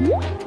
Bye.